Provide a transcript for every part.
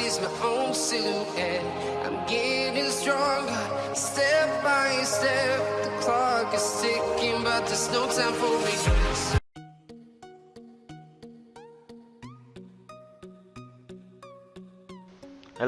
sees my own silhouette. I'm getting stronger, step by step. The clock is ticking, but there's no time for regrets.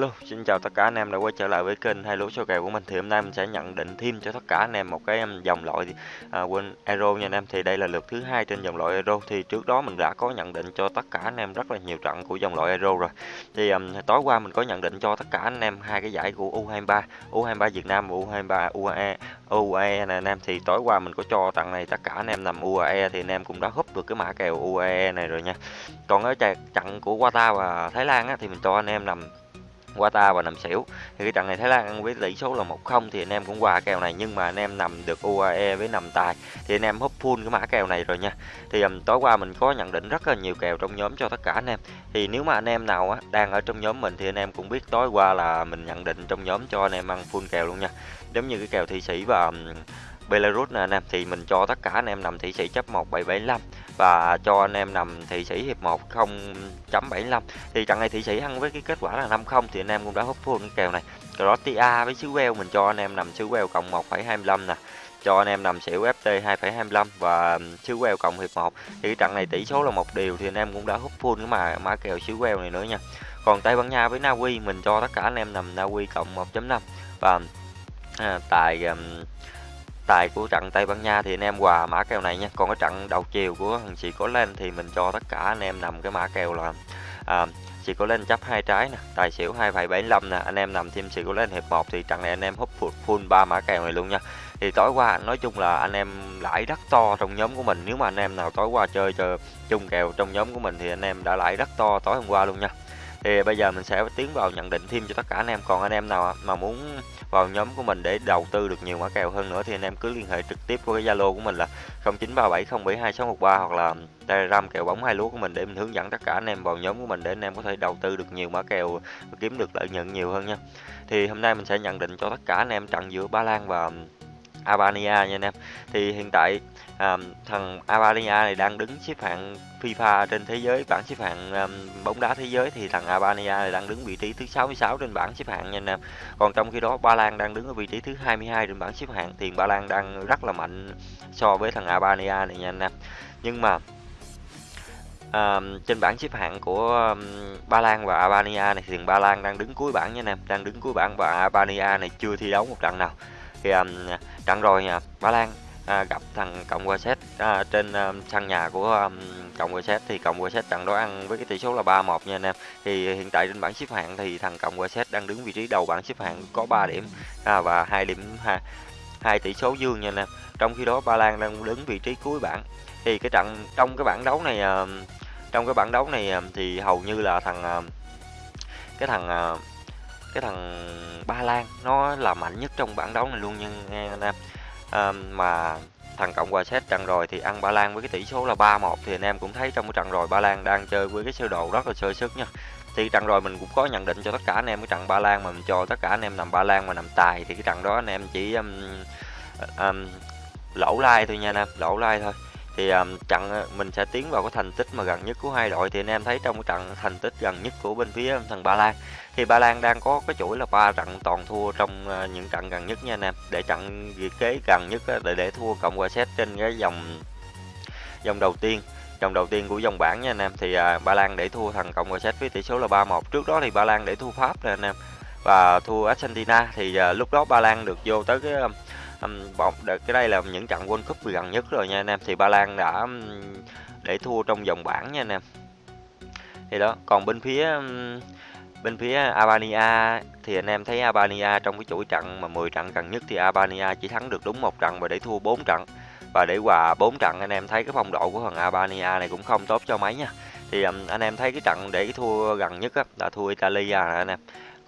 Hello, xin chào tất cả anh em đã quay trở lại với kênh hai lúa số kèo của mình. Thì hôm nay mình sẽ nhận định thêm cho tất cả anh em một cái um, dòng loại à, quên Euro nha anh em. Thì đây là lượt thứ hai trên dòng loại Euro thì trước đó mình đã có nhận định cho tất cả anh em rất là nhiều trận của dòng loại Euro rồi. Thì um, tối qua mình có nhận định cho tất cả anh em hai cái giải của U23 U23 Việt Nam và U23 UAE UAE này anh em. Thì tối qua mình có cho tặng này tất cả anh em nằm UAE thì anh em cũng đã húp được cái mã kèo UAE này rồi nha. Còn ở trận của Qatar và Thái Lan á, thì mình cho anh em nằm Qatar và nằm xỉu. Thì cái trận này Thái Lan ăn với tỷ số là 1-0 thì anh em cũng qua kèo này nhưng mà anh em nằm được UAE với nằm tài thì anh em húp full cái mã kèo này rồi nha. Thì um, tối qua mình có nhận định rất là nhiều kèo trong nhóm cho tất cả anh em. Thì nếu mà anh em nào á, đang ở trong nhóm mình thì anh em cũng biết tối qua là mình nhận định trong nhóm cho anh em ăn full kèo luôn nha. Giống như cái kèo thị sĩ và um, Belarus nè anh em thì mình cho tất cả anh em nằm thị sĩ chấp 1775 và cho anh em nằm thị sĩ hiệp 1 0.75 thì trận này thị sĩ ăn với cái kết quả là 50 thì anh em cũng đã hút full cái kèo này. Croatia với xứ Wales mình cho anh em nằm xứ Wales cộng 1,25 nè. Cho anh em nằm xỉu FT 2,25 và xứ Wales cộng hiệp 1 thì cái trận này tỷ số là một điều thì anh em cũng đã hút full cái mà mã kèo xứ Wales này nữa nha. Còn Tây Ban Nha với Na Uy mình cho tất cả anh em nằm Na Uy cộng 1.5 và à, tại um, tài của trận Tây Ban Nha thì anh em hòa mã kèo này nha. Còn cái trận đầu chiều của thằng chị có lên thì mình cho tất cả anh em nằm cái mã kèo là à, chị có lên chấp hai trái nè tài xỉu 2,75 nè anh em nằm thêm chị có lên hiệp 1 thì trận này anh em hút full ba mã kèo này luôn nha. Thì tối qua nói chung là anh em lãi rất to trong nhóm của mình. Nếu mà anh em nào tối qua chơi chơi chung kèo trong nhóm của mình thì anh em đã lãi rất to tối hôm qua luôn nha thì bây giờ mình sẽ tiến vào nhận định thêm cho tất cả anh em còn anh em nào mà muốn vào nhóm của mình để đầu tư được nhiều mã kèo hơn nữa thì anh em cứ liên hệ trực tiếp qua cái Zalo của mình là 0937072613 hoặc là Telegram kèo bóng hai lúa của mình để mình hướng dẫn tất cả anh em vào nhóm của mình để anh em có thể đầu tư được nhiều mã kèo và kiếm được lợi nhuận nhiều hơn nha. Thì hôm nay mình sẽ nhận định cho tất cả anh em trận giữa Ba Lan và Albania nha anh em. Thì hiện tại à, thằng Albania này đang đứng xếp hạng FIFA trên thế giới bảng xếp hạng um, bóng đá thế giới thì thằng Albania này đang đứng vị trí thứ 66 trên bảng xếp hạng nha anh em. Còn trong khi đó Ba Lan đang đứng ở vị trí thứ 22 trên bảng xếp hạng thì Ba Lan đang rất là mạnh so với thằng Albania này nha anh em. Nhưng mà à, trên bảng xếp hạng của um, Ba Lan và Albania này thì Ba Lan đang đứng cuối bảng nha anh em, đang đứng cuối bảng và Albania này chưa thi đấu một trận nào. Thì um, trận rồi nha, Ba Lan à, gặp thằng cộng hòa séc à, trên um, sân nhà của um, cộng hòa séc. Thì cộng hòa séc trận đó ăn với cái tỷ số là 3-1 nha anh em. Thì hiện tại trên bảng xếp hạng thì thằng cộng hòa séc đang đứng vị trí đầu bảng xếp hạng có 3 điểm à, và hai điểm hai, hai tỷ số dương nha anh em. Trong khi đó ba lan đang đứng vị trí cuối bảng. Thì cái trận trong cái bảng đấu này uh, trong cái bảng đấu này uh, thì hầu như là thằng uh, cái thằng uh, cái thằng ba lan nó là mạnh nhất trong bảng đấu này luôn nha anh em. À, mà thằng cộng hòa xét trận rồi thì ăn ba lan với cái tỷ số là 3-1 thì anh em cũng thấy trong cái trận rồi ba lan đang chơi với cái sơ đồ rất là sơ sức nha. Thì trận rồi mình cũng có nhận định cho tất cả anh em cái trận ba lan mà mình cho tất cả anh em nằm ba lan mà nằm tài thì cái trận đó anh em chỉ um, um, lỗ like thôi nha anh em lỗ like thôi thì um, trận ờ, mình sẽ tiến vào cái thành tích mà gần nhất của hai đội. Thì anh em thấy trong cái trận thành tích gần nhất của bên phía thằng Ba Lan. Thì Ba Lan đang có cái chuỗi là ba trận toàn thua trong uh, những trận gần nhất nha anh em. Để trận kế gần nhất uh, để để thua cộng hòa xét trên cái dòng dòng đầu tiên dòng đầu tiên của dòng bảng nha anh em. Thì à, Ba Lan để thua thằng cộng hòa xét với tỷ số là 3-1 trước đó thì Ba Lan để thua Pháp nè anh em và thua Argentina. Thì à, lúc đó Ba Lan được vô tới cái um, cái đây là những trận World Cup gần nhất rồi nha anh em. Thì Ba Lan đã để thua trong vòng bảng nha anh em. Thì đó còn bên phía bên phía Albania thì anh em thấy Albania trong cái chuỗi trận mà 10 trận gần nhất thì Albania chỉ thắng được đúng một trận và để thua 4 trận. Và để hòa 4 trận anh em thấy cái phong độ của thằng Albania này cũng không tốt cho mấy nha. Thì anh em thấy cái trận để thua gần nhất á, là thua Italia anh em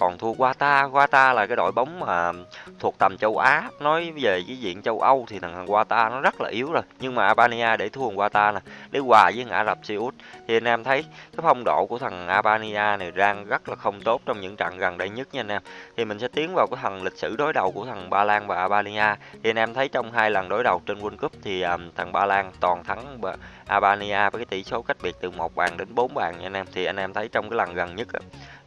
còn thua Qatar Qatar là cái đội bóng mà thuộc tầm châu Á. Nói về cái diện châu Âu thì thằng Qatar nó rất là yếu rồi. Nhưng mà Albania để thua Qatar nè để hòa với Ả Rập Xê Út. Thì anh em thấy cái phong độ của thằng Albania này đang rất là không tốt trong những trận gần đây nhất nha anh em. Thì mình sẽ tiến vào cái thằng lịch sử đối đầu của thằng Ba Lan và Albania. Thì anh em thấy trong hai lần đối đầu trên World Cup thì um, thằng Ba Lan toàn thắng Albania với cái tỷ số cách biệt từ một bàn đến 4 bàn nha anh em. Thì anh em thấy trong cái lần gần nhất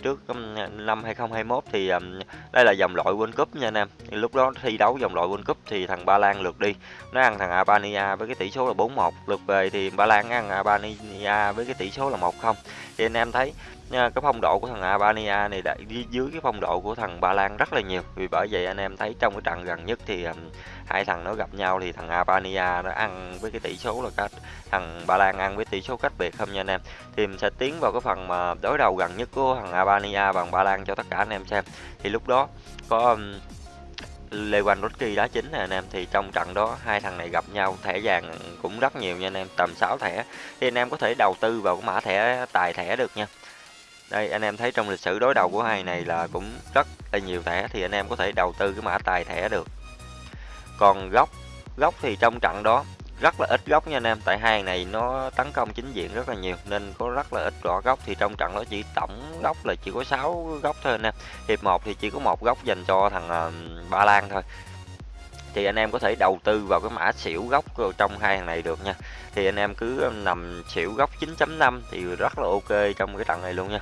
trước um, năm 2021 thì um, đây là dòng loại World Cup nha anh em. Thì lúc đó thi đấu dòng loại World Cup thì thằng Ba Lan lượt đi. Nó ăn thằng Albania với cái tỷ số là 4-1 lượt về thì Ba Lan ăn Albania với cái tỷ số là 1-0 thì anh em thấy nha, cái phong độ của thằng Albania này đã dưới cái phong độ của thằng Ba Lan rất là nhiều. Vì bởi vậy anh em thấy trong cái trận gần nhất thì um, hai thằng nó gặp nhau thì thằng Albania nó ăn với cái tỷ số là cách thằng Ba Lan ăn với tỷ số cách biệt không nha anh em. Thì mình sẽ tiến vào cái phần mà đối đầu gần nhất của thằng Albania bằng Ba Lan cho tất cả anh em xem. Thì lúc đó có um, Lewandowski đá chính nè anh em. Thì trong trận đó hai thằng này gặp nhau thẻ vàng cũng rất nhiều nha anh em tầm 6 thẻ. Thì anh em có thể đầu tư vào cái mã thẻ tài thẻ được nha đây, anh em thấy trong lịch sử đối đầu của hai này là cũng rất là nhiều thẻ, thì anh em có thể đầu tư cái mã tài thẻ được. Còn góc góc thì trong trận đó rất là ít góc nha anh em, tại hai này nó tấn công chính diện rất là nhiều, nên có rất là ít rõ góc thì trong trận đó chỉ tổng góc là chỉ có 6 góc thôi anh em, hiệp 1 thì chỉ có một góc dành cho thằng ờ, Ba Lan thôi thì anh em có thể đầu tư vào cái mã xỉu góc trong hai thằng này được nha. Thì anh em cứ nằm xỉu góc 9.5 thì rất là ok trong cái trận này luôn nha.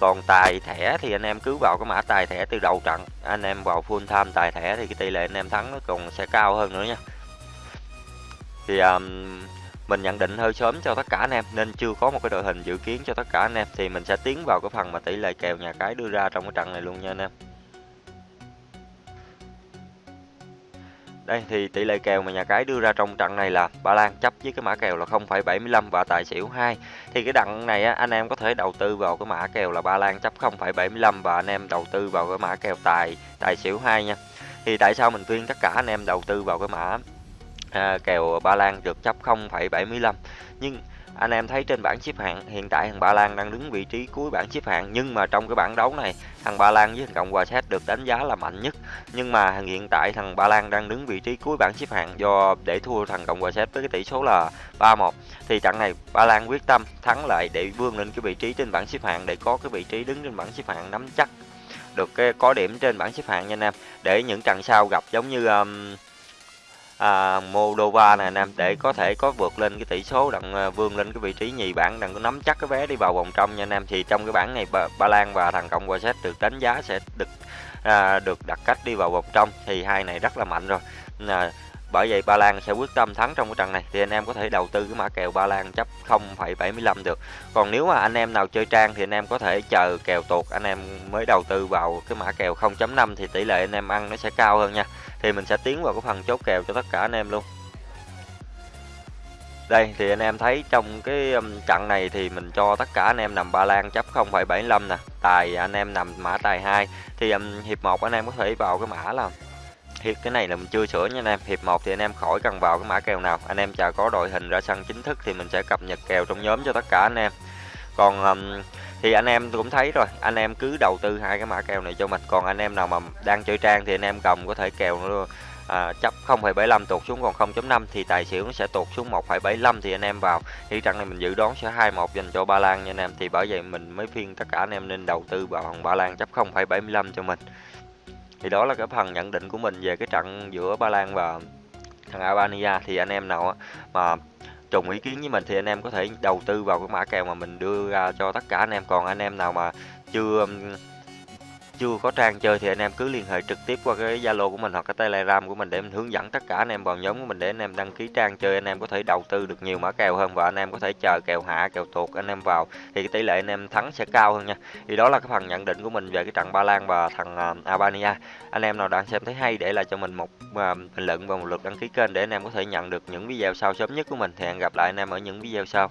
Còn tài thẻ thì anh em cứ vào cái mã tài thẻ từ đầu trận anh em vào full time tài thẻ thì cái tỷ lệ anh em thắng nó còn sẽ cao hơn nữa nha. Thì um, mình nhận định hơi sớm cho tất cả anh em nên chưa có một cái đội hình dự kiến cho tất cả anh em thì mình sẽ tiến vào cái phần mà tỷ lệ kèo nhà cái đưa ra trong cái trận này luôn nha anh em. Đây thì tỷ lệ kèo mà nhà cái đưa ra trong trận này là Ba Lan chấp với cái mã kèo là 0,75 và tài xỉu 2. Thì cái đặng này á, anh em có thể đầu tư vào cái mã kèo là Ba Lan chấp 0,75 và anh em đầu tư vào cái mã kèo tài tài xỉu 2 nha. Thì tại sao mình khuyên tất cả anh em đầu tư vào cái mã à, kèo Ba Lan được chấp 0,75 nhưng anh em thấy trên bảng xếp hạng hiện tại thằng Ba Lan đang đứng vị trí cuối bảng xếp hạng. Nhưng mà trong cái bảng đấu này thằng Ba Lan với thằng Cộng hòa Séc được đánh giá là mạnh nhất. Nhưng mà hiện tại thằng Ba Lan đang đứng vị trí cuối bảng xếp hạng do để thua thằng Cộng hòa Séc với cái tỷ số là 3-1 thì trận này Ba Lan quyết tâm thắng lại để vươn lên cái vị trí trên bảng xếp hạng để có cái vị trí đứng trên bảng xếp hạng nắm chắc được cái có điểm trên bảng xếp hạng nha anh em. Để những trận sau gặp giống như um, à, Moldova này anh em để có thể có vượt lên cái tỷ số đặng à, vươn lên cái vị trí nhì bảng đặng có nắm chắc cái vé đi vào vòng trong nha anh em. Thì trong cái bảng này Ba, ba Lan và thằng Cộng hòa Séc được đánh giá sẽ được à, được đặt cách đi vào vòng trong. Thì hai này rất là mạnh rồi. À, bởi vậy Ba Lan sẽ quyết tâm thắng trong cái trận này. Thì anh em có thể đầu tư cái mã kèo Ba Lan chấp 0,75 được. Còn nếu mà anh em nào chơi trang thì anh em có thể chờ kèo tuột. Anh em mới đầu tư vào cái mã kèo 0.5 thì tỷ lệ anh em ăn nó sẽ cao hơn nha. Thì mình sẽ tiến vào cái phần chốt kèo cho tất cả anh em luôn. Đây thì anh em thấy trong cái um, trận này thì mình cho tất cả anh em nằm Ba Lan chấp 0,75 nè. Tài anh em nằm mã tài 2 thì um, hiệp 1 anh em có thể vào cái mã là hiệp cái này là mình chưa sửa nha anh em. Hiệp 1 thì anh em khỏi cần vào cái mã kèo nào. Anh em chờ có đội hình ra sân chính thức thì mình sẽ cập nhật kèo trong nhóm cho tất cả anh em. Còn um, thì anh em cũng thấy rồi anh em cứ đầu tư hai cái mã kèo này cho mình. Còn anh em nào mà đang chơi trang thì anh em cầm có thể kèo nữa à, chấp 0,75 tuột xuống còn 0.5 thì tài xỉu nó sẽ tuột xuống 1,75 thì anh em vào. Thì trận này mình dự đoán sẽ 2-1 dành cho Ba Lan nha anh em. Thì bởi vậy mình mới phiên tất cả anh em nên đầu tư vào Ba Lan chấp 0,75 cho mình thì đó là cái phần nhận định của mình về cái trận giữa Ba Lan và thằng Albania. Thì anh em nào mà trùng ý kiến với mình thì anh em có thể đầu tư vào cái mã kèo mà mình đưa ra cho tất cả anh em. Còn anh em nào mà chưa chưa có trang chơi thì anh em cứ liên hệ trực tiếp qua cái Zalo của mình hoặc cái Telegram của mình để mình hướng dẫn tất cả anh em vào nhóm của mình để anh em đăng ký trang chơi, anh em có thể đầu tư được nhiều mã kèo hơn và anh em có thể chờ kèo hạ, kèo tuột anh em vào thì cái tỷ lệ anh em thắng sẽ cao hơn nha. Thì đó là cái phần nhận định của mình về cái trận Ba Lan và thằng à, Albania. Anh em nào đang xem thấy hay để lại cho mình một à, bình luận và một lượt đăng ký kênh để anh em có thể nhận được những video sau sớm nhất của mình. Thì hẹn gặp lại anh em ở những video sau.